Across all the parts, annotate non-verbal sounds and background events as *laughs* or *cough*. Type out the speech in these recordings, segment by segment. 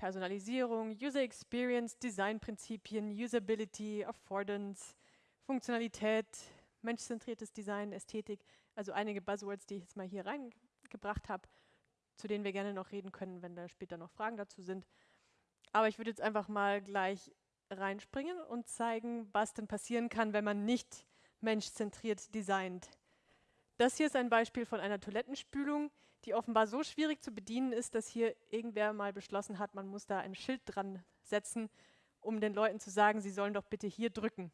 Personalisierung, User Experience, Designprinzipien, Usability, Affordance, Funktionalität, menschzentriertes Design, Ästhetik, also einige Buzzwords, die ich jetzt mal hier reingebracht habe, zu denen wir gerne noch reden können, wenn da später noch Fragen dazu sind. Aber ich würde jetzt einfach mal gleich reinspringen und zeigen, was denn passieren kann, wenn man nicht menschzentriert designt. Das hier ist ein Beispiel von einer Toilettenspülung, die offenbar so schwierig zu bedienen ist, dass hier irgendwer mal beschlossen hat, man muss da ein Schild dran setzen, um den Leuten zu sagen, sie sollen doch bitte hier drücken.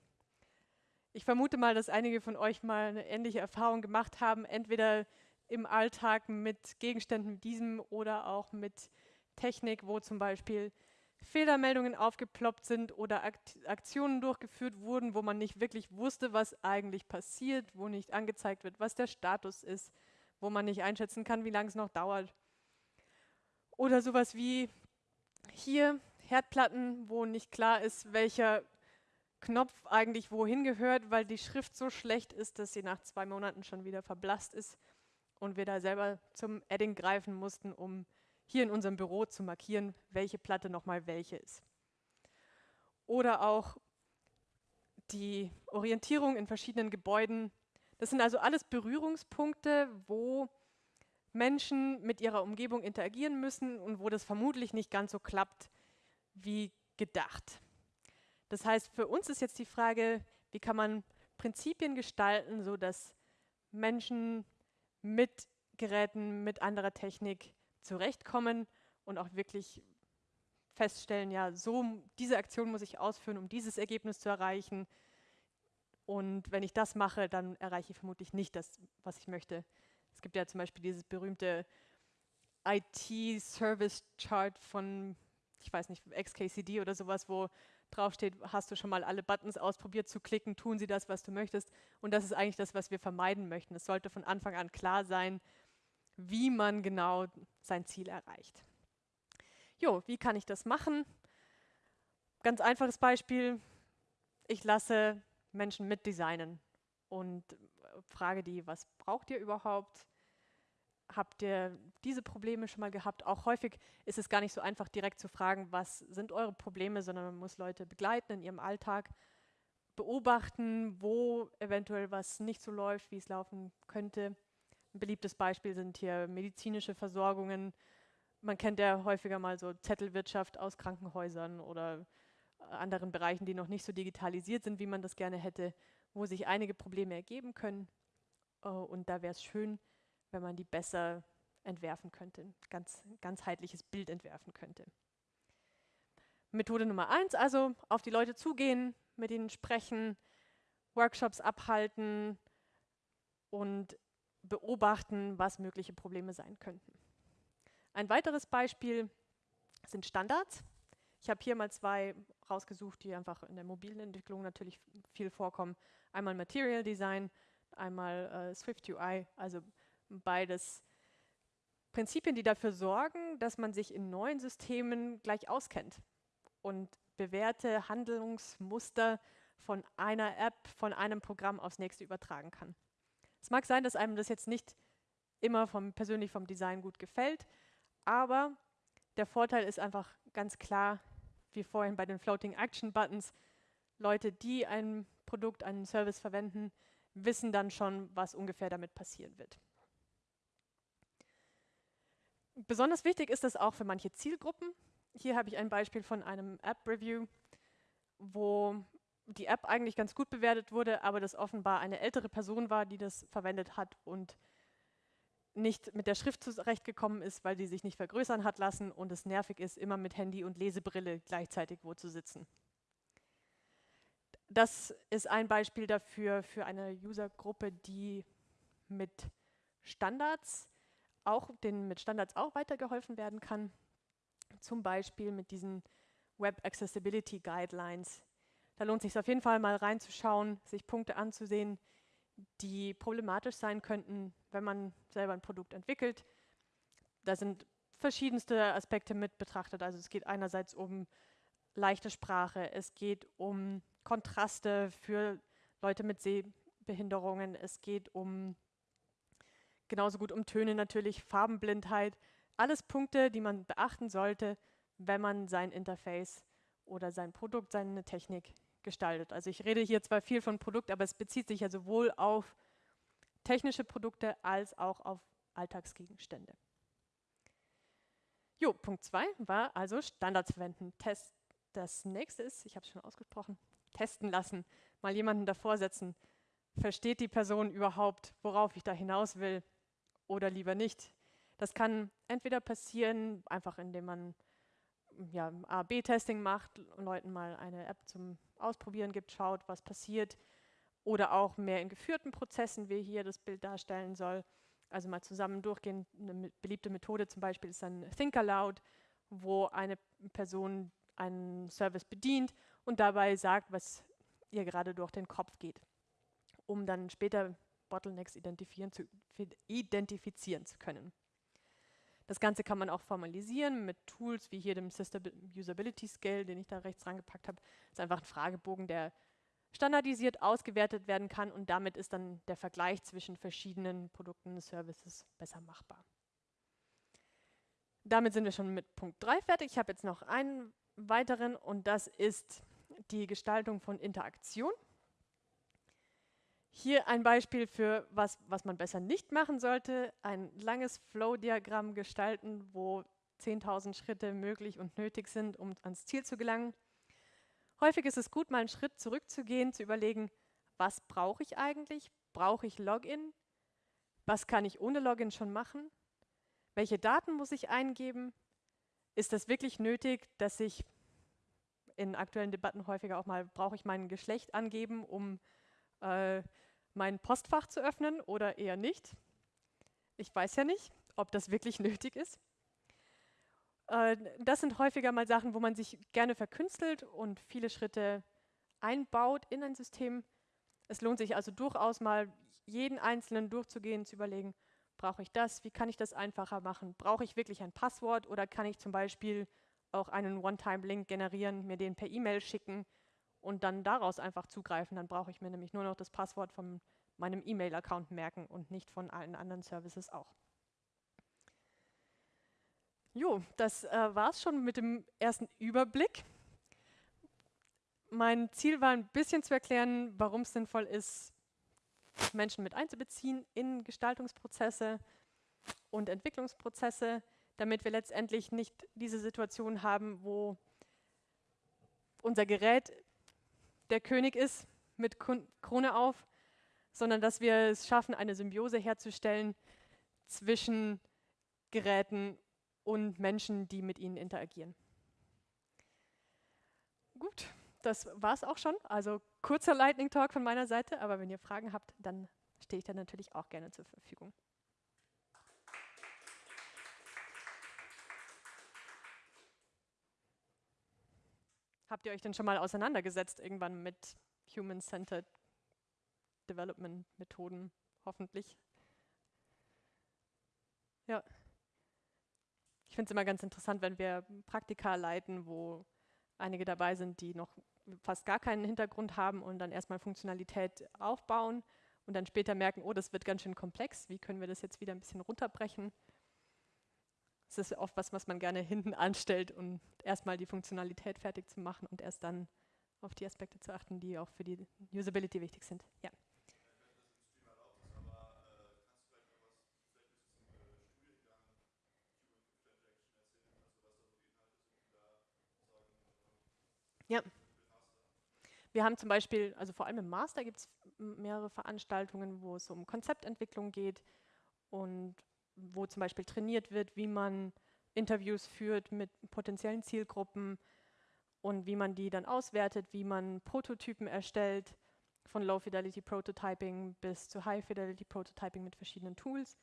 Ich vermute mal, dass einige von euch mal eine ähnliche Erfahrung gemacht haben, entweder im Alltag mit Gegenständen wie diesem oder auch mit Technik, wo zum Beispiel Fehlermeldungen aufgeploppt sind oder Aktionen durchgeführt wurden, wo man nicht wirklich wusste, was eigentlich passiert, wo nicht angezeigt wird, was der Status ist, wo man nicht einschätzen kann, wie lange es noch dauert. Oder sowas wie hier Herdplatten, wo nicht klar ist, welcher Knopf eigentlich wohin gehört, weil die Schrift so schlecht ist, dass sie nach zwei Monaten schon wieder verblasst ist und wir da selber zum Edding greifen mussten, um hier in unserem Büro zu markieren, welche Platte nochmal welche ist. Oder auch die Orientierung in verschiedenen Gebäuden. Das sind also alles Berührungspunkte, wo Menschen mit ihrer Umgebung interagieren müssen und wo das vermutlich nicht ganz so klappt wie gedacht. Das heißt, für uns ist jetzt die Frage, wie kann man Prinzipien gestalten, sodass Menschen mit Geräten, mit anderer Technik zurechtkommen und auch wirklich feststellen, ja, so diese Aktion muss ich ausführen, um dieses Ergebnis zu erreichen. Und wenn ich das mache, dann erreiche ich vermutlich nicht das, was ich möchte. Es gibt ja zum Beispiel dieses berühmte IT-Service-Chart von, ich weiß nicht, XKCD oder sowas, wo draufsteht, hast du schon mal alle Buttons ausprobiert zu klicken, tun sie das, was du möchtest. Und das ist eigentlich das, was wir vermeiden möchten. Es sollte von Anfang an klar sein, wie man genau sein Ziel erreicht. Jo, wie kann ich das machen? Ganz einfaches Beispiel, ich lasse Menschen mitdesignen und frage die, was braucht ihr überhaupt? Habt ihr diese Probleme schon mal gehabt? Auch häufig ist es gar nicht so einfach, direkt zu fragen, was sind eure Probleme, sondern man muss Leute begleiten in ihrem Alltag, beobachten, wo eventuell was nicht so läuft, wie es laufen könnte ein beliebtes Beispiel sind hier medizinische Versorgungen. Man kennt ja häufiger mal so Zettelwirtschaft aus Krankenhäusern oder anderen Bereichen, die noch nicht so digitalisiert sind, wie man das gerne hätte, wo sich einige Probleme ergeben können. Äh, und da wäre es schön, wenn man die besser entwerfen könnte, ganz ganzheitliches Bild entwerfen könnte. Methode Nummer eins, also auf die Leute zugehen, mit ihnen sprechen, Workshops abhalten und beobachten, was mögliche Probleme sein könnten. Ein weiteres Beispiel sind Standards. Ich habe hier mal zwei rausgesucht, die einfach in der mobilen Entwicklung natürlich viel vorkommen. Einmal Material Design, einmal äh, Swift UI, also beides Prinzipien, die dafür sorgen, dass man sich in neuen Systemen gleich auskennt und bewährte Handlungsmuster von einer App, von einem Programm aufs nächste übertragen kann. Es mag sein, dass einem das jetzt nicht immer vom, persönlich vom Design gut gefällt, aber der Vorteil ist einfach ganz klar, wie vorhin bei den Floating Action Buttons, Leute, die ein Produkt, einen Service verwenden, wissen dann schon, was ungefähr damit passieren wird. Besonders wichtig ist das auch für manche Zielgruppen. Hier habe ich ein Beispiel von einem App-Review, wo die App eigentlich ganz gut bewertet wurde, aber das offenbar eine ältere Person war, die das verwendet hat und nicht mit der Schrift zurechtgekommen ist, weil die sich nicht vergrößern hat lassen und es nervig ist, immer mit Handy und Lesebrille gleichzeitig wo zu sitzen. Das ist ein Beispiel dafür, für eine Usergruppe, die mit Standards auch, denen mit Standards auch weitergeholfen werden kann. Zum Beispiel mit diesen Web Accessibility Guidelines, da lohnt es sich auf jeden Fall mal reinzuschauen, sich Punkte anzusehen, die problematisch sein könnten, wenn man selber ein Produkt entwickelt. Da sind verschiedenste Aspekte mit betrachtet. Also es geht einerseits um leichte Sprache, es geht um Kontraste für Leute mit Sehbehinderungen, es geht um genauso gut um Töne natürlich, Farbenblindheit, alles Punkte, die man beachten sollte, wenn man sein Interface oder sein Produkt, seine Technik gestaltet. Also ich rede hier zwar viel von Produkt, aber es bezieht sich ja sowohl auf technische Produkte als auch auf Alltagsgegenstände. Jo, Punkt 2 war also Standards verwenden. Test. Das nächste ist, ich habe es schon ausgesprochen, testen lassen. Mal jemanden davor setzen. Versteht die Person überhaupt, worauf ich da hinaus will oder lieber nicht? Das kann entweder passieren, einfach indem man ja, A-B-Testing macht, Leuten mal eine App zum Ausprobieren gibt, schaut, was passiert. Oder auch mehr in geführten Prozessen, wie hier das Bild darstellen soll. Also mal zusammen durchgehen. Eine beliebte Methode zum Beispiel ist dann Think Aloud, wo eine Person einen Service bedient und dabei sagt, was ihr gerade durch den Kopf geht, um dann später Bottlenecks identifizieren zu, identifizieren zu können. Das Ganze kann man auch formalisieren mit Tools wie hier dem System Usability Scale, den ich da rechts rangepackt habe. Das ist einfach ein Fragebogen, der standardisiert ausgewertet werden kann und damit ist dann der Vergleich zwischen verschiedenen Produkten und Services besser machbar. Damit sind wir schon mit Punkt 3 fertig. Ich habe jetzt noch einen weiteren und das ist die Gestaltung von Interaktion. Hier ein Beispiel für was, was man besser nicht machen sollte. Ein langes Flow-Diagramm gestalten, wo 10.000 Schritte möglich und nötig sind, um ans Ziel zu gelangen. Häufig ist es gut, mal einen Schritt zurückzugehen, zu überlegen, was brauche ich eigentlich? Brauche ich Login? Was kann ich ohne Login schon machen? Welche Daten muss ich eingeben? Ist das wirklich nötig, dass ich in aktuellen Debatten häufiger auch mal, brauche ich mein Geschlecht angeben, um äh, mein Postfach zu öffnen oder eher nicht. Ich weiß ja nicht, ob das wirklich *laughs* nötig ist. Äh, das sind häufiger mal Sachen, wo man sich gerne verkünstelt und viele Schritte einbaut in ein System. Es lohnt sich also durchaus mal, jeden einzelnen durchzugehen, zu überlegen, brauche ich das, wie kann ich das einfacher machen, brauche ich wirklich ein Passwort oder kann ich zum Beispiel auch einen One-Time-Link generieren, mir den per E-Mail schicken und dann daraus einfach zugreifen. Dann brauche ich mir nämlich nur noch das Passwort von meinem E-Mail-Account merken und nicht von allen anderen Services auch. Jo, das äh, war es schon mit dem ersten Überblick. Mein Ziel war ein bisschen zu erklären, warum es sinnvoll ist, Menschen mit einzubeziehen in Gestaltungsprozesse und Entwicklungsprozesse, damit wir letztendlich nicht diese Situation haben, wo unser Gerät der König ist mit Krone auf, sondern dass wir es schaffen, eine Symbiose herzustellen zwischen Geräten und Menschen, die mit ihnen interagieren. Gut, das war es auch schon. Also kurzer Lightning Talk von meiner Seite, aber wenn ihr Fragen habt, dann stehe ich da natürlich auch gerne zur Verfügung. Habt ihr euch denn schon mal auseinandergesetzt irgendwann mit Human-Centered Development-Methoden, hoffentlich? Ja. Ich finde es immer ganz interessant, wenn wir Praktika leiten, wo einige dabei sind, die noch fast gar keinen Hintergrund haben und dann erstmal Funktionalität aufbauen und dann später merken, oh, das wird ganz schön komplex, wie können wir das jetzt wieder ein bisschen runterbrechen? Das ist oft was, was man gerne hinten anstellt, um erstmal die Funktionalität fertig zu machen und erst dann auf die Aspekte zu achten, die auch für die Usability wichtig sind. Ja. Ja. Wir haben zum Beispiel, also vor allem im Master gibt es mehrere Veranstaltungen, wo es um Konzeptentwicklung geht und wo zum Beispiel trainiert wird, wie man Interviews führt mit potenziellen Zielgruppen und wie man die dann auswertet, wie man Prototypen erstellt, von Low-Fidelity Prototyping bis zu High-Fidelity Prototyping mit verschiedenen Tools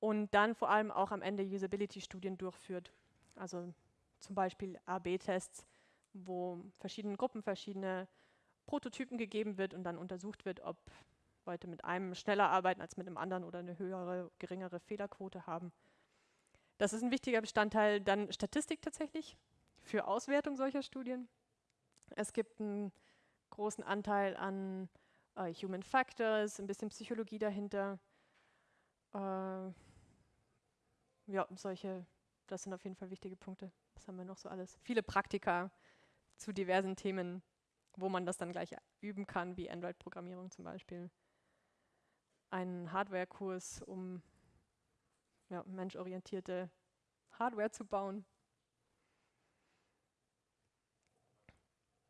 und dann vor allem auch am Ende Usability-Studien durchführt. Also zum Beispiel AB-Tests, wo verschiedenen Gruppen verschiedene Prototypen gegeben wird und dann untersucht wird, ob Leute mit einem schneller arbeiten als mit einem anderen oder eine höhere, geringere Fehlerquote haben. Das ist ein wichtiger Bestandteil. Dann Statistik tatsächlich für Auswertung solcher Studien. Es gibt einen großen Anteil an äh, Human Factors, ein bisschen Psychologie dahinter. Äh, ja, solche das sind auf jeden Fall wichtige Punkte. Was haben wir noch so alles? Viele Praktika zu diversen Themen, wo man das dann gleich üben kann, wie Android-Programmierung zum Beispiel. Ein Hardware-Kurs, um ja, menschorientierte Hardware zu bauen.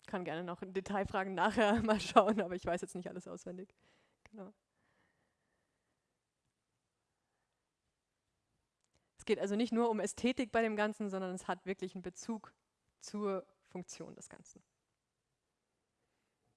Kann gerne noch in Detailfragen nachher *laughs* mal schauen, aber ich weiß jetzt nicht alles auswendig. Genau. Es geht also nicht nur um Ästhetik bei dem Ganzen, sondern es hat wirklich einen Bezug zur Funktion des Ganzen.